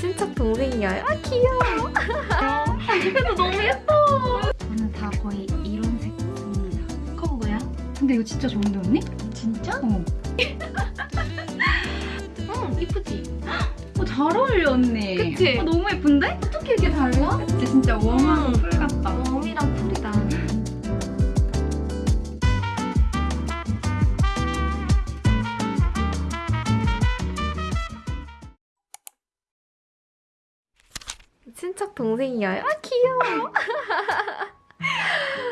친척 동생이야. 아 귀여워. 그래도 너무 예뻐. 저는 다 거의 이런 색 씁니다. 그건 뭐야? 근데 이거 진짜 좋은데 언니? 진짜? 어. 응 이쁘지. 어, 잘 어울려 언니. 그치? 어, 너무 예쁜데? 어떻게 이렇게 달라? 그치 진짜 웜하고 음. 풀 같다. 웜이랑 쿨이다. 친척 동생이야. 아 귀여워.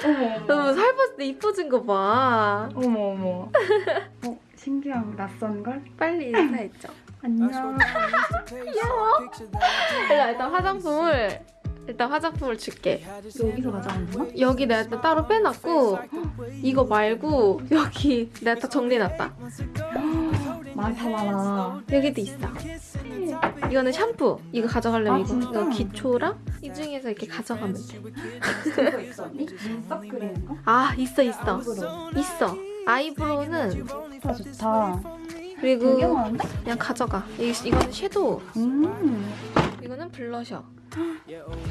어머 너무 살 봤을 때 이뻐진 거 봐. 어머 어머. 어 신기하고 낯선 걸? 빨리 인사했죠. 안녕. 귀여워. 일단, 일단 화장품을 일단 화장품을 줄게. 여기서 가져가는 거야? 여기 내가 또 따로 빼놨고 이거 말고 여기 내가 다 정리해놨다. 많다 많아. 여기도 있어. 이거는 샴푸. 이거 가져가려면 아, 이거? 이거 기초랑 이 중에서 이렇게 가져가면 돼. 이거 있어 언니? 눈썹 그리는 거? 아 있어 있어 eyebrow. 있어. eyebrow는 좋다 좋다. 그리고? 그냥 가져가. 이, 이거는 shadow. 음. 이거는 블러셔.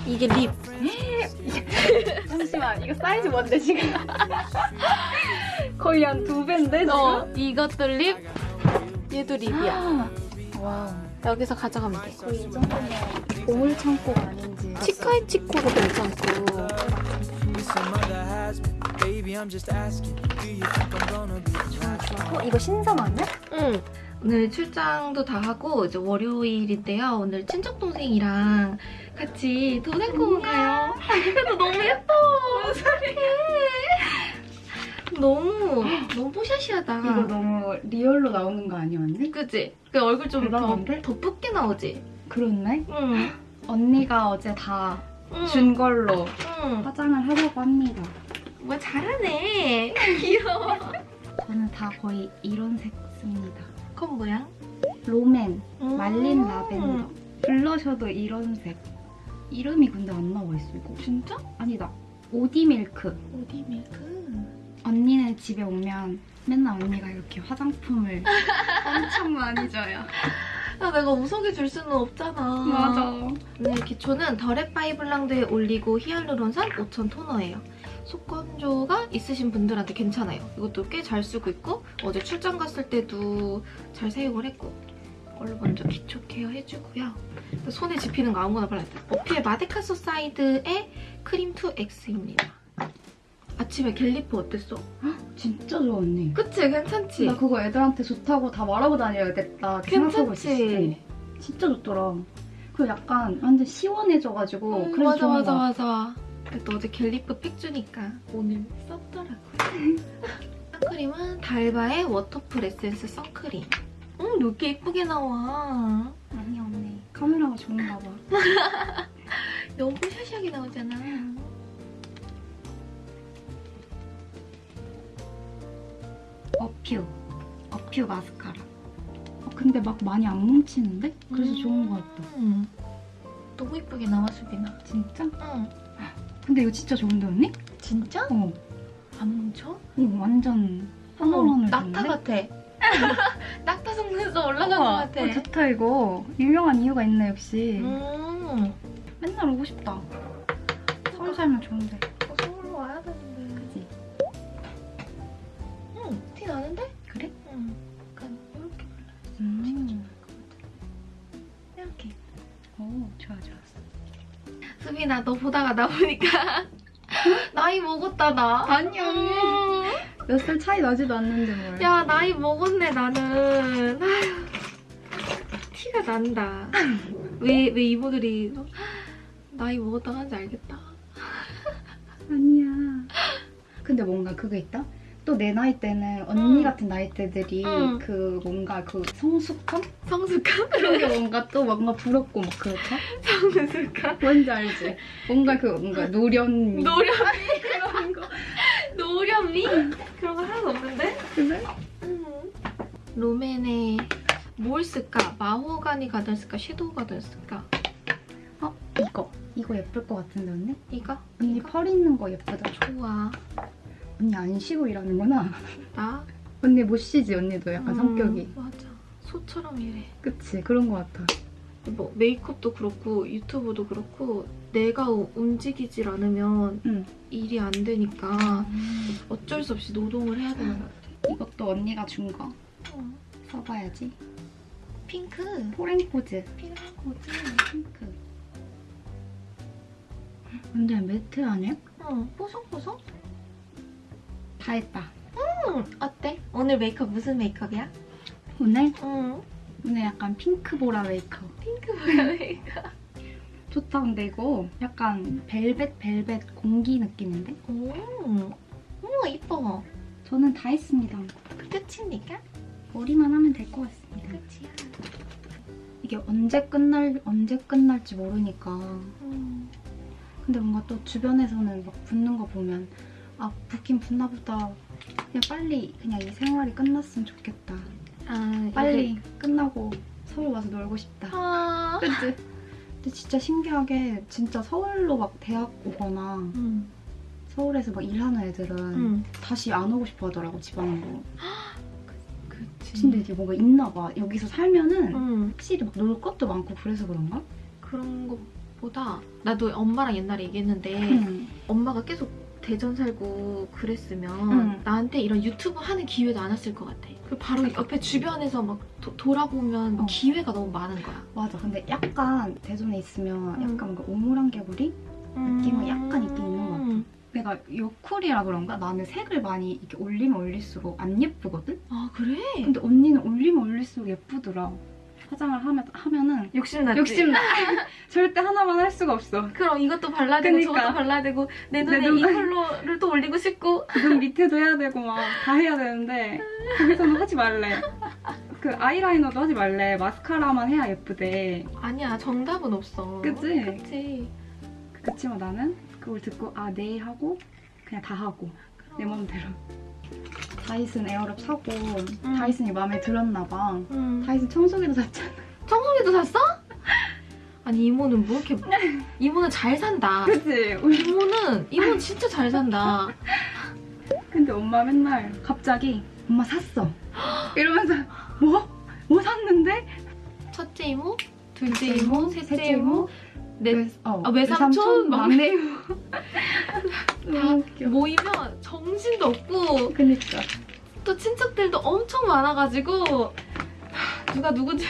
이게 lip. 잠시만 이거 사이즈 뭔데 지금? 거의 한 두 배인데 지금? 어 이것도 lip. 얘도 lip이야. wow. 여기서 가져가면 돼. 거의 이 정도면 보물 창고가 아닌지. 치카이 치코도 괜찮고. 어 이거 신상 아니야? 응. 오늘 출장도 다 하고 이제 월요일인데요. 오늘 친척 동생이랑 같이 도산공원 가요. 그래도 너무 예뻐. 어떡해. 너무 너무 뽀샤시하다. 이거 너무 real로 나오는 거 아니야 언니? 그치? 그 얼굴 좀더 대단한데? 더 붓게 나오지? 그렇네. 응. 언니가 어제 다 응. 준 걸로 응. 화장을 하려고 합니다. 뭐 잘하네. 귀여워. 저는 다 거의 이런 색 씁니다. 그건 뭐야? 롬앤, 음. 말린 라벤더. blusher도 이런 색. 이름이 근데 안 나와 있어 이거. 진짜? 아니다. 오디밀크. 어디 밀크? 언니네 집에 오면 맨날 언니가 이렇게 화장품을 엄청 많이 줘요. 야 내가 우석이 줄 수는 없잖아. 네, 기초는 더레파이블랑드에 올리고 히알루론산 5천 토너예요. 속건조가 있으신 분들한테 괜찮아요. 이것도 꽤 잘 쓰고 있고 어제 출장 갔을 때도 잘 사용을 했고 이걸로 먼저 기초 케어 해주고요. 손에 집히는 거 아무거나 발라야 돼. 어퓨의 마데카소사이드 크림 2X입니다. 아침에 갤리프 어땠어? 진짜 좋아 언니. 그치? 괜찮지? 나 그거 애들한테 좋다고 다 말하고 다녀야겠다 생각하고 있었어. 괜찮지? 진짜 좋더라. 그리고 약간 완전 시원해져가지고 음, 그래서 맞아 맞아 거 맞아. 그래도 어제 갤리프 팩 주니까 오늘 썼더라고요. 선크림은 달바의 워터풀 에센스 선크림. 음, 이렇게 예쁘게 나와. 아니 언니 카메라가 좋은가 봐. 너무 샤시하게 나오잖아. 어퓨. 어퓨 마스카라. 어, 근데 막 많이 안 뭉치는데? 그래서 음. 좋은 것 같다. 음. 너무 예쁘게 나와, 수빈아. 진짜? 응. 근데 이거 진짜 좋은데 언니? 진짜? 어. 안 뭉쳐? 이거 완전 어머, 하늘하늘 낙타 같아. 낙타 속눈썹 올라간 것 같아. 어, 좋다 이거. 유명한 이유가 있네 역시. 음. 맨날 오고 싶다. 서울 살면 좋은데. 좋아 좋아. 수빈아, 너 보다가 나 보니까 나이 먹었다, 나. 아니, 언니. 음. 몇살 차이 나지도 않는데 뭘. 야, 나이 먹었네, 나는. 아휴, 티가 난다. 왜, 왜 이모들이 나이 먹었다고 하는지 알겠다. 아니야. 근데 뭔가 그게 있다? 또 내 나이 때는 언니 응. 같은 나이 때들이 응. 그 뭔가 그 성숙함? 성숙함? 그런 게 뭔가 또 뭔가 부럽고 막 그렇다? 성숙함? 뭔지 알지? 뭔가 그 뭔가 노련미 노련미? 그런 거. 노련미? 그런 거 하나도 없는데? 그래? 음. 롬앤에 뭘 쓸까? 마호가니 가든 쓸까? 섀도우 가든 쓸까? 어? 이거. 이거 예쁠 것 같은데 언니? 이거? 언니 이거? 펄 있는 거 예쁘다. 좋아. 언니 안 쉬고 일하는구나. 나? 언니 못 쉬지 언니도 약간 음, 성격이. 맞아. 소처럼 이래. 그치? 그런 것 같아. 뭐 메이크업도 그렇고 유튜브도 그렇고 내가 우- 움직이질 않으면 응. 일이 안 되니까 어쩔 수 없이 노동을 해야 되는 것 같아. 이것도 언니가 준 거. 어. 써봐야지. 핑크. 포렌포즈. 핑크코즈. 핑크. 완전 matte 아니야? 어, 뽀송뽀송? 다 했다. 응, 어때? 오늘 메이크업 무슨 메이크업이야? 오늘? 응. 오늘 약간 핑크보라 메이크업. 핑크 메이크업. 좋다 근데 이거 약간 벨벳 벨벳 공기 느낌인데? 오, 오, 이뻐. 저는 다 했습니다. 끝입니까? 머리만 하면 될 것 같습니다. 끝이야. 이게 언제 끝날 언제 끝날지 모르니까. 음. 근데 뭔가 또 주변에서는 막 붓는 거 보면 아 붓긴 붓나 보다. 그냥 빨리 그냥 이 생활이 끝났으면 좋겠다. 아, 빨리 끝나고 서울 와서 놀고 싶다. 아. 그치? 근데 진짜 신기하게 진짜 서울로 막 대학 오거나 음. 서울에서 막 일하는 애들은 음. 다시 안 오고 싶어 하더라고 지방으로. 그치. 근데 이게 뭔가 있나 봐. 여기서 살면은 음. 확실히 막 놀 것도 많고 그래서 그런가? 그런 것보다 나도 엄마랑 옛날에 얘기했는데 응. 엄마가 계속 대전 살고 그랬으면 응. 나한테 이런 유튜브 하는 기회도 안 왔을 것 같아. 그 바로 옆에 주변에서 막 도- 돌아보면 어. 기회가 너무 많은 거야. 맞아. 근데 약간 대전에 있으면 음. 약간 뭔가 오물한 개구리? 느낌은 약간 있긴 있는 것 같아. 내가 여쿨이라 그런가? 나는 색을 많이 이렇게 올리면 올릴수록 안 예쁘거든? 아 그래? 근데 언니는 올리면 올릴수록 예쁘더라. 화장을 하면, 하면은 욕심났지? 욕심나. 절대 하나만 할 수가 없어. 그럼 이것도 발라야 되고 그니까. 저것도 발라야 되고 내 눈에 내 눈에- 이 컬러를 또 올리고 싶고 눈 밑에도 해야 되고 막 다 해야 되는데 거기서는 하지 말래. 그 아이라이너도 하지 말래. 마스카라만 해야 예쁘대. 아니야 정답은 없어 그치? 그치 그치만 나는 그걸 듣고 아네 하고 그냥 다 하고 내 맘대로. 다이슨 에어랩 사고 다이슨이 마음에 들었나 봐. 음. 다이슨 청소기도 샀잖아. 청소기도 샀어? 아니 이모는 뭐 이렇게 이모는 잘 산다 그치? 이모는 이모는 진짜 잘 산다 근데 엄마 맨날 갑자기 엄마 샀어. 이러면서 뭐? 뭐 샀는데? 첫째 이모 둘째 이모 셋째 이모 넷 외, 어, 아, 외삼촌? 막- 막내 이모. 너무 웃겨. 모이면 정신도 없고 그니까. 또 친척들도 엄청 많아가지고 하, 누가 누군지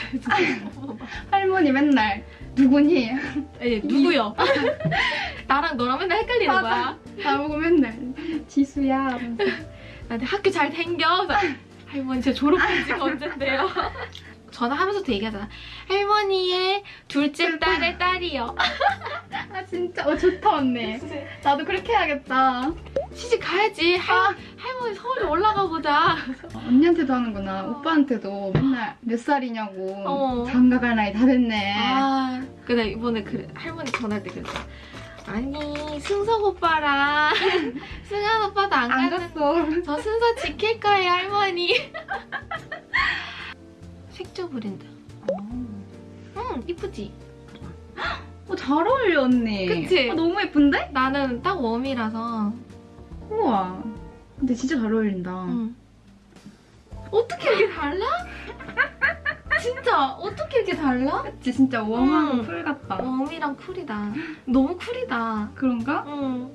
할머니 맨날 누구니? 에 누구요? 나랑 너랑 맨날 헷갈리는 맞아. 거야 나보고 맨날 지수야. 나한테 학교 잘 그래서 할머니 제 졸업한 지가 언젠데요 전화하면서도 얘기하잖아 할머니의 둘째 딸의 딸이요 아 진짜 어 좋다 언니. 나도 그렇게 해야겠다. 시집 가야지 할, 할머니 서울에 올라가 보자 언니한테도 하는구나. 오빠한테도 맨날 몇 살이냐고. 어. 장가 갈 나이 다 됐네. 아 근데 이번에 그 할머니 전화할 때 그랬어 아니 승석 오빠랑 승한 오빠도 안, 안 갔어. 저 순서 지킬 거예요 할머니 색조 브랜드 응 이쁘지? 어, 잘 어울려 언니. 그치? 어, 너무 예쁜데? 나는 딱 warm이라서 우와. 근데 진짜 잘 어울린다. 응. 어떻게 이렇게 달라? 진짜 어떻게 이렇게 달라? 그치 진짜 warm하고 응. cool 같다. warm이랑 cool이다 너무 cool이다 그런가? 응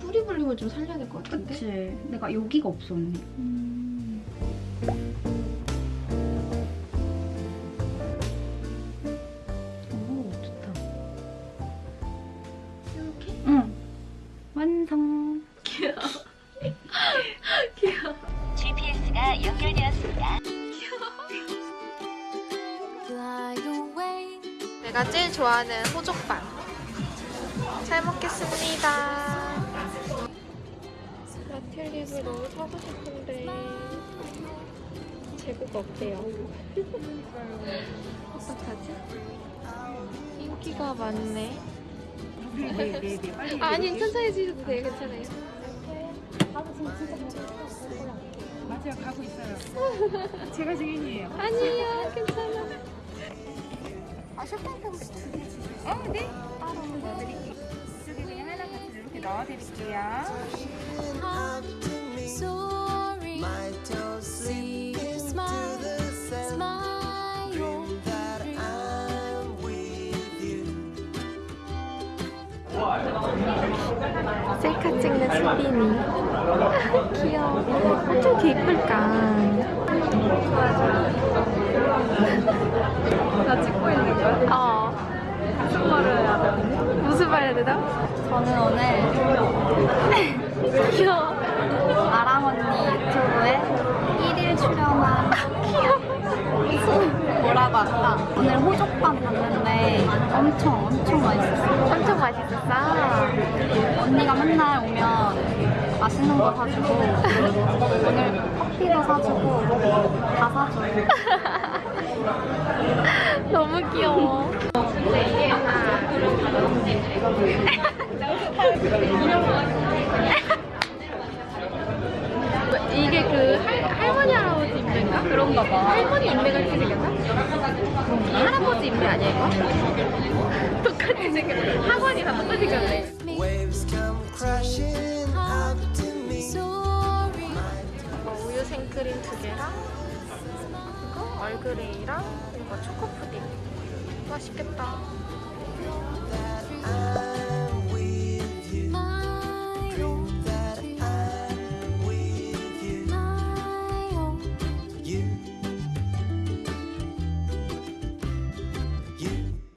뿌리 볼륨을 좀 살려야 될 것 같은데? 그치. 내가 여기가 없어 언니. 음. 좋아하는 호족빵 잘 먹겠습니다 너무 사고 싶은데 재고가 없대요 어떡하지? 인기가 많네. 빨리. 아니 천천히 드셔도 돼요 괜찮아요 맞아요 가고 있어요. 제가 증인이에요. 아니에요 괜찮아 아, 쇼파인트 혹시 두개 주세요? 어, 네. 따로 넣어드릴게요. 이쪽에 그냥 하나 같이 이렇게 넣어드릴게요. 셀카 찍는 수빈이 귀여워 어쩜 이렇게 이쁠까 나 찍고 있는 거야? 어. 무슨 말을 해야 되는데? 무슨 말 해야 되나? 저는 오늘 귀여워. 아랑 언니 유튜브에 1일 출연한 뭐라고 할까? 오늘 호족반 봤는데 엄청 엄청 맛있었어요. 엄청 맛있었어. 언니가 맨날 오면 맛있는 거 사주고 오늘 커피도 사주고 다 사줘요. 너무 귀여워. 이게 그 할, 할머니 할아버지 인매인가? 그런가 봐. 할머니 인매가 이렇게 생겼나? 할아버지 인매 아니야 이거? 똑같이 생겼네. 학원이 다 똑같이 생겼네. Me. 이거 우유 생크림 두 개랑 얼그레이랑 이거 초코푸딩. 맛있겠다. 아